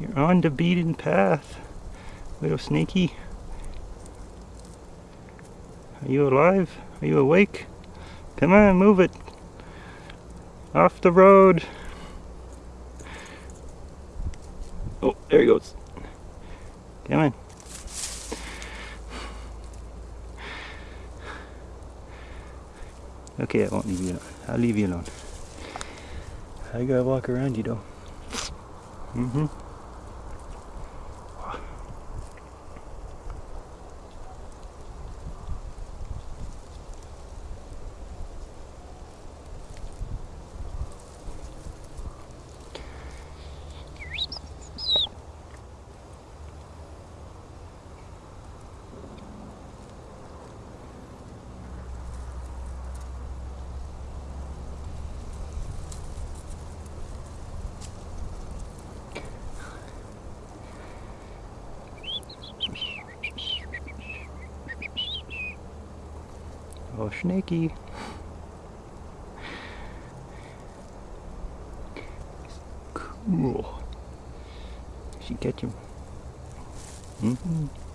You're on the beaten path, little snaky. Are you alive? Are you awake? Come on, move it. Off the road. Oh, there he goes. Come on. Okay, I won't leave you alone. I'll leave you alone. I gotta walk around you though. Mm-hmm. Oh, snaky. Cool. She catch him. Mm -hmm.